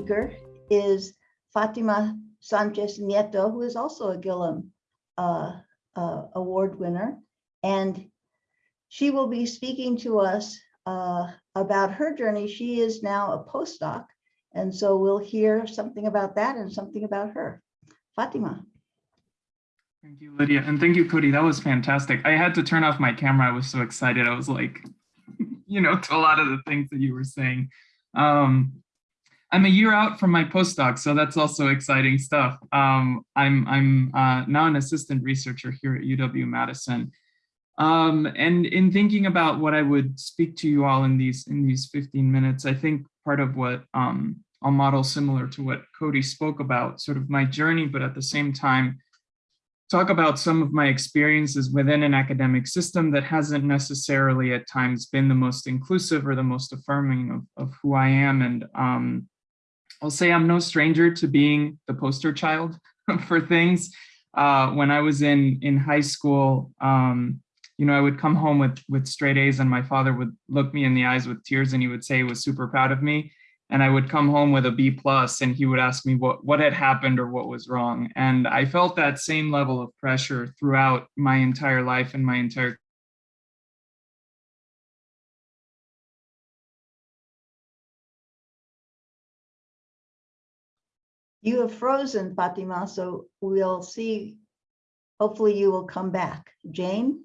speaker is Fatima Sanchez Nieto, who is also a Gilliam uh, uh, Award winner. And she will be speaking to us uh, about her journey. She is now a postdoc. And so we'll hear something about that and something about her. Fatima. Thank you, Lydia. And thank you, Cody. That was fantastic. I had to turn off my camera. I was so excited. I was like, you know, to a lot of the things that you were saying. Um, I'm a year out from my postdoc, so that's also exciting stuff. Um, I'm, I'm uh, now an assistant researcher here at UW-Madison. Um, and in thinking about what I would speak to you all in these in these 15 minutes, I think part of what um, I'll model similar to what Cody spoke about, sort of my journey, but at the same time, talk about some of my experiences within an academic system that hasn't necessarily at times been the most inclusive or the most affirming of, of who I am. And um, I'll say I'm no stranger to being the poster child for things. Uh, when I was in, in high school, um, you know, I would come home with, with straight A's and my father would look me in the eyes with tears and he would say he was super proud of me and I would come home with a B plus and he would ask me what, what had happened or what was wrong. And I felt that same level of pressure throughout my entire life and my entire You have frozen, Fatima, so we'll see. Hopefully you will come back. Jane?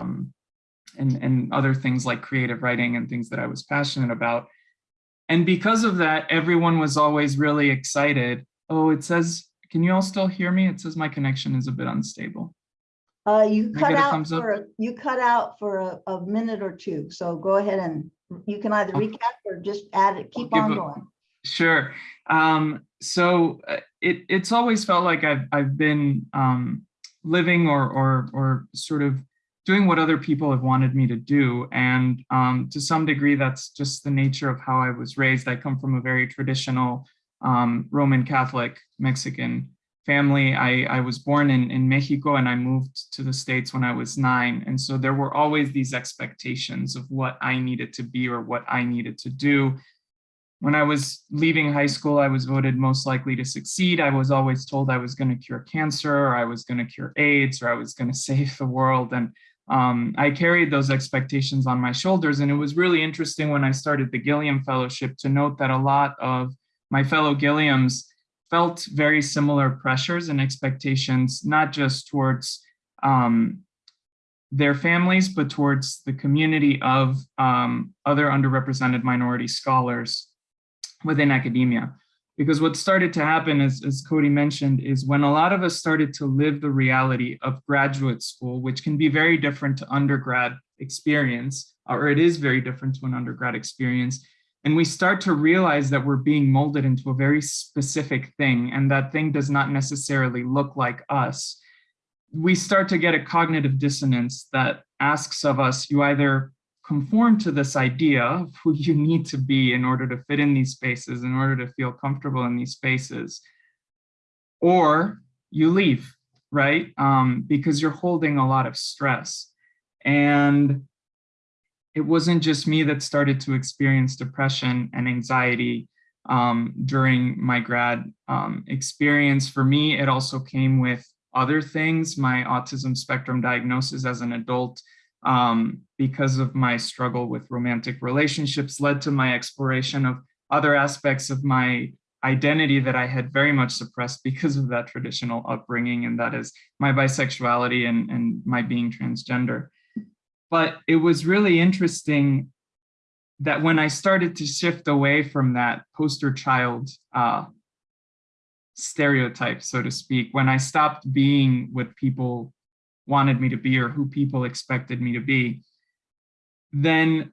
Um, and, and other things like creative writing and things that I was passionate about. And because of that, everyone was always really excited. Oh, it says, can you all still hear me? It says my connection is a bit unstable. Uh, you cut out for a, you cut out for a, a, minute or two. So go ahead and you can either recap or just add it, keep on going. Sure. Um, so uh, it, it's always felt like I've, I've been um, living or, or, or sort of doing what other people have wanted me to do. And um, to some degree, that's just the nature of how I was raised. I come from a very traditional um, Roman Catholic Mexican family. I, I was born in, in Mexico and I moved to the States when I was nine. And so there were always these expectations of what I needed to be or what I needed to do. When I was leaving high school, I was voted most likely to succeed. I was always told I was going to cure cancer, or I was going to cure AIDS, or I was going to save the world. And um, I carried those expectations on my shoulders. And it was really interesting when I started the Gilliam Fellowship to note that a lot of my fellow Gilliams felt very similar pressures and expectations, not just towards um, their families, but towards the community of um, other underrepresented minority scholars within academia. Because what started to happen, as, as Cody mentioned, is when a lot of us started to live the reality of graduate school, which can be very different to undergrad experience, or it is very different to an undergrad experience, and we start to realize that we're being molded into a very specific thing, and that thing does not necessarily look like us, we start to get a cognitive dissonance that asks of us, you either conform to this idea of who you need to be in order to fit in these spaces, in order to feel comfortable in these spaces, or you leave, right? Um, because you're holding a lot of stress. And it wasn't just me that started to experience depression and anxiety um, during my grad um, experience. For me, it also came with other things, my autism spectrum diagnosis as an adult, um, because of my struggle with romantic relationships led to my exploration of other aspects of my identity that I had very much suppressed because of that traditional upbringing, and that is my bisexuality and, and my being transgender. But it was really interesting that when I started to shift away from that poster child uh, stereotype, so to speak, when I stopped being what people wanted me to be or who people expected me to be, then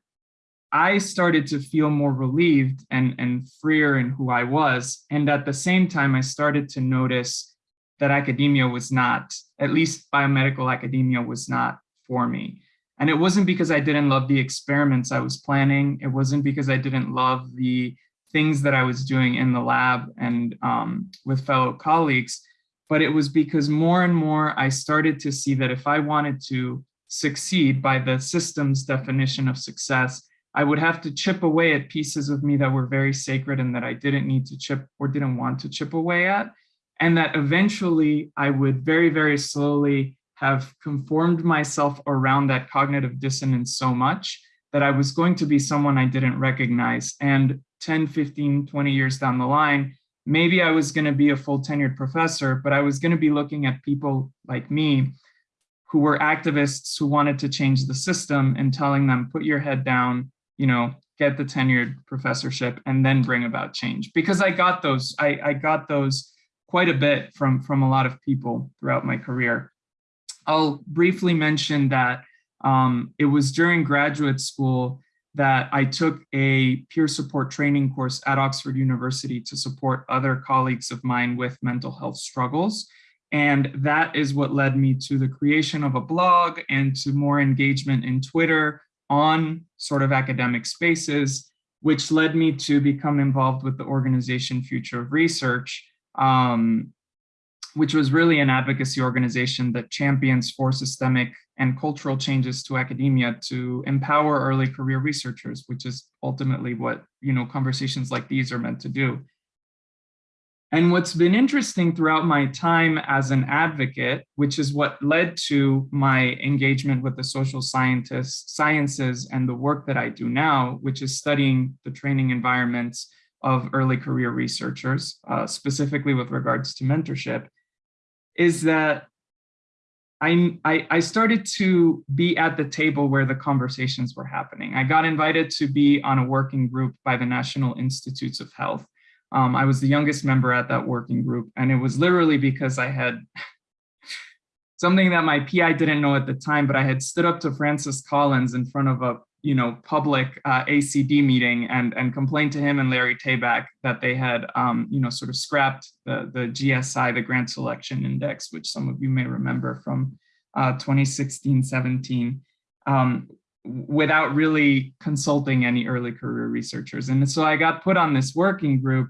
I started to feel more relieved and, and freer in who I was. And at the same time, I started to notice that academia was not, at least biomedical academia was not for me. And it wasn't because I didn't love the experiments I was planning. It wasn't because I didn't love the things that I was doing in the lab and um, with fellow colleagues but it was because more and more I started to see that if I wanted to succeed by the system's definition of success, I would have to chip away at pieces of me that were very sacred and that I didn't need to chip or didn't want to chip away at. And that eventually I would very, very slowly have conformed myself around that cognitive dissonance so much that I was going to be someone I didn't recognize. And 10, 15, 20 years down the line, maybe I was going to be a full tenured professor, but I was going to be looking at people like me who were activists who wanted to change the system and telling them, put your head down, you know, get the tenured professorship and then bring about change. Because I got those, I, I got those quite a bit from, from a lot of people throughout my career. I'll briefly mention that um, it was during graduate school that I took a peer support training course at Oxford University to support other colleagues of mine with mental health struggles. And that is what led me to the creation of a blog and to more engagement in Twitter on sort of academic spaces, which led me to become involved with the organization Future of Research, um, which was really an advocacy organization that champions for systemic and cultural changes to academia to empower early career researchers, which is ultimately what you know conversations like these are meant to do. And what's been interesting throughout my time as an advocate, which is what led to my engagement with the social scientists, sciences and the work that I do now, which is studying the training environments of early career researchers, uh, specifically with regards to mentorship, is that I, I, I started to be at the table where the conversations were happening. I got invited to be on a working group by the National Institutes of Health um, I was the youngest member at that working group, and it was literally because I had something that my PI didn't know at the time, but I had stood up to Francis Collins in front of a you know public uh, ACD meeting and and complained to him and Larry Tabak that they had um, you know sort of scrapped the the GSI, the Grant Selection Index, which some of you may remember from uh, 2016, 17. Um, without really consulting any early career researchers. And so I got put on this working group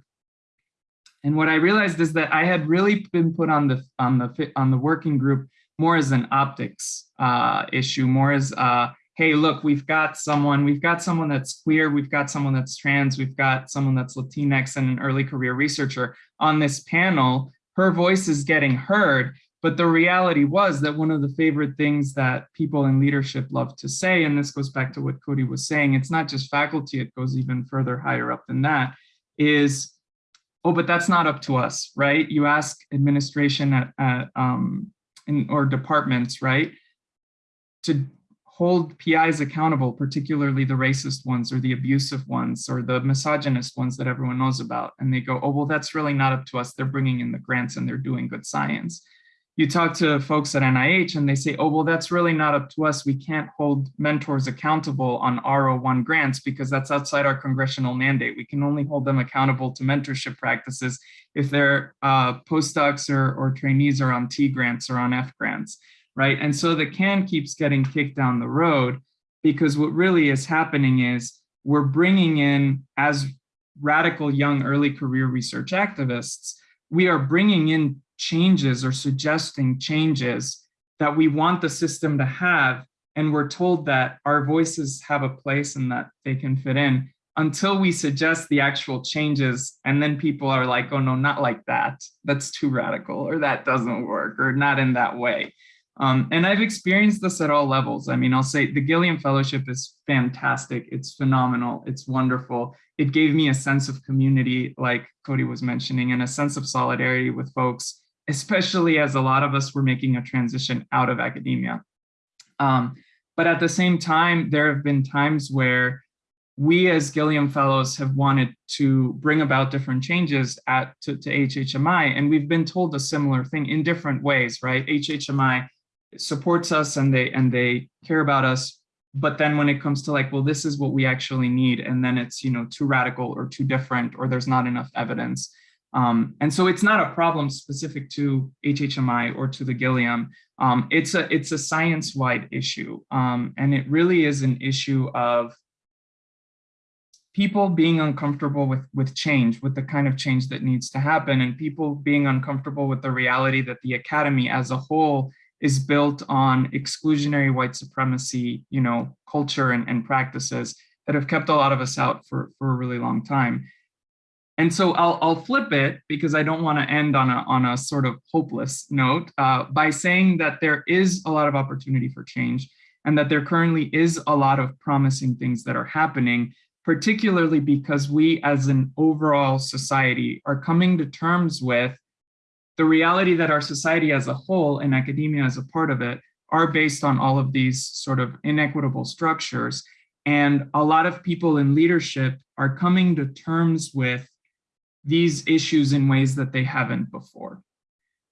and what I realized is that I had really been put on the on the on the working group more as an optics uh, issue, more as uh, hey, look, we've got someone, we've got someone that's queer, we've got someone that's trans, we've got someone that's Latinx and an early career researcher on this panel. Her voice is getting heard. But the reality was that one of the favorite things that people in leadership love to say, and this goes back to what Cody was saying, it's not just faculty, it goes even further higher up than that, is oh, but that's not up to us, right? You ask administration at, at um, in, or departments, right, to hold PIs accountable, particularly the racist ones or the abusive ones or the misogynist ones that everyone knows about. And they go, oh, well, that's really not up to us. They're bringing in the grants and they're doing good science you talk to folks at NIH and they say, oh, well, that's really not up to us. We can't hold mentors accountable on R01 grants because that's outside our congressional mandate. We can only hold them accountable to mentorship practices if their uh, postdocs or, or trainees are on T grants or on F grants, right? And so the can keeps getting kicked down the road because what really is happening is we're bringing in, as radical young early career research activists, we are bringing in changes or suggesting changes that we want the system to have. And we're told that our voices have a place and that they can fit in until we suggest the actual changes. And then people are like, oh no, not like that. That's too radical or that doesn't work or not in that way. Um, and I've experienced this at all levels. I mean, I'll say the Gilliam Fellowship is fantastic. It's phenomenal. It's wonderful. It gave me a sense of community, like Cody was mentioning, and a sense of solidarity with folks especially as a lot of us were making a transition out of academia. Um, but at the same time, there have been times where we as Gilliam Fellows have wanted to bring about different changes at to, to HHMI, and we've been told a similar thing in different ways, right? HHMI supports us and they and they care about us, but then when it comes to like, well, this is what we actually need, and then it's you know too radical or too different, or there's not enough evidence. Um, and so it's not a problem specific to HHMI or to the Gilliam. Um, it's a it's a science-wide issue, um, and it really is an issue of people being uncomfortable with with change, with the kind of change that needs to happen, and people being uncomfortable with the reality that the academy as a whole is built on exclusionary white supremacy, you know, culture and, and practices that have kept a lot of us out for, for a really long time. And so I'll, I'll flip it because I don't want to end on a, on a sort of hopeless note uh, by saying that there is a lot of opportunity for change and that there currently is a lot of promising things that are happening, particularly because we as an overall society are coming to terms with the reality that our society as a whole and academia as a part of it are based on all of these sort of inequitable structures. And a lot of people in leadership are coming to terms with these issues in ways that they haven't before.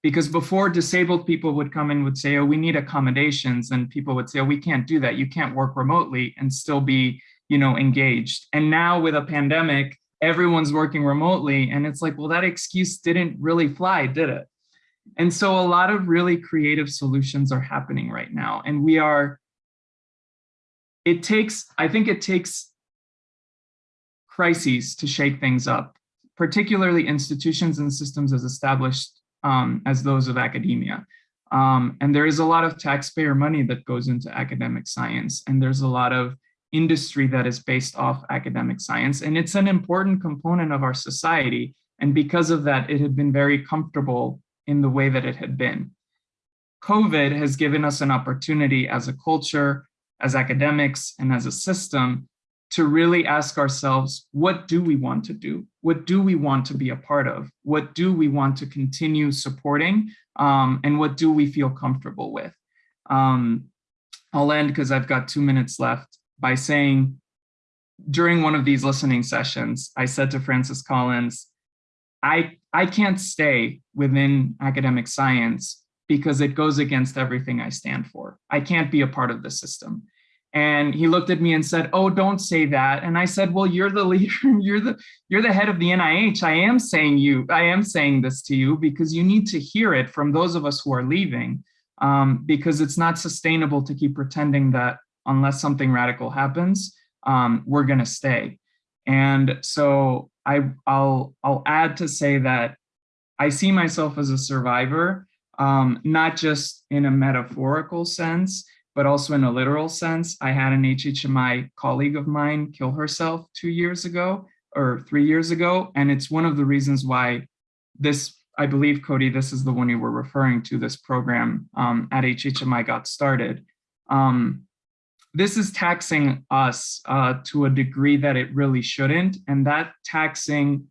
Because before disabled people would come in would say, oh, we need accommodations. And people would say, oh, we can't do that. You can't work remotely and still be, you know, engaged. And now with a pandemic, everyone's working remotely. And it's like, well, that excuse didn't really fly, did it? And so a lot of really creative solutions are happening right now. And we are, it takes, I think it takes crises to shake things up, particularly institutions and systems as established um, as those of academia. Um, and there is a lot of taxpayer money that goes into academic science, and there's a lot of industry that is based off academic science, and it's an important component of our society. And because of that, it had been very comfortable in the way that it had been. COVID has given us an opportunity as a culture, as academics, and as a system to really ask ourselves, what do we want to do? What do we want to be a part of? What do we want to continue supporting? Um, and what do we feel comfortable with? Um, I'll end because I've got two minutes left by saying, during one of these listening sessions, I said to Francis Collins, I, I can't stay within academic science because it goes against everything I stand for. I can't be a part of the system. And he looked at me and said, oh, don't say that. And I said, well, you're the leader, you're the, you're the head of the NIH. I am saying you, I am saying this to you because you need to hear it from those of us who are leaving um, because it's not sustainable to keep pretending that unless something radical happens, um, we're gonna stay. And so I, I'll, I'll add to say that I see myself as a survivor, um, not just in a metaphorical sense, but also in a literal sense. I had an HHMI colleague of mine kill herself two years ago or three years ago. And it's one of the reasons why this, I believe, Cody, this is the one you were referring to, this program um, at HHMI got started. Um, this is taxing us uh, to a degree that it really shouldn't. And that taxing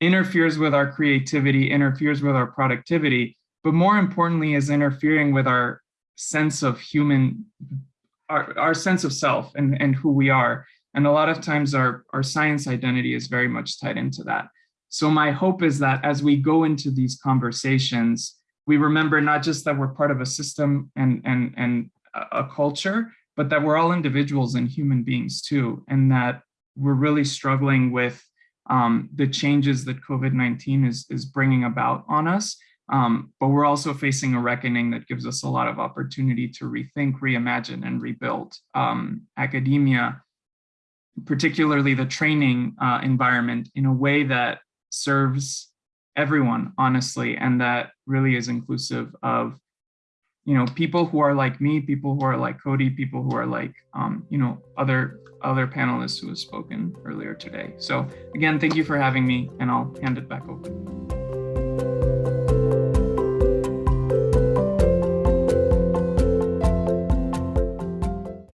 interferes with our creativity, interferes with our productivity, but more importantly is interfering with our sense of human, our, our sense of self and, and who we are. And a lot of times our, our science identity is very much tied into that. So my hope is that as we go into these conversations, we remember not just that we're part of a system and, and, and a culture, but that we're all individuals and human beings too, and that we're really struggling with um, the changes that COVID-19 is, is bringing about on us. Um, but we're also facing a reckoning that gives us a lot of opportunity to rethink, reimagine, and rebuild um, academia, particularly the training uh, environment in a way that serves everyone, honestly, and that really is inclusive of you know, people who are like me, people who are like Cody, people who are like, um, you know, other other panelists who have spoken earlier today. So again, thank you for having me and I'll hand it back over.